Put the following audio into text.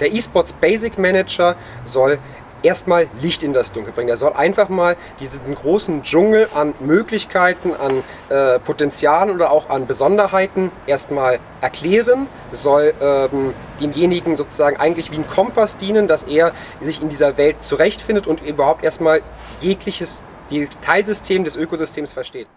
Der eSports Basic Manager soll erstmal Licht in das Dunkel bringen. Er soll einfach mal diesen großen Dschungel an Möglichkeiten, an äh, Potenzialen oder auch an Besonderheiten erstmal erklären, soll ähm, demjenigen sozusagen eigentlich wie ein Kompass dienen, dass er sich in dieser Welt zurechtfindet und überhaupt erstmal jegliches Teilsystem des Ökosystems versteht.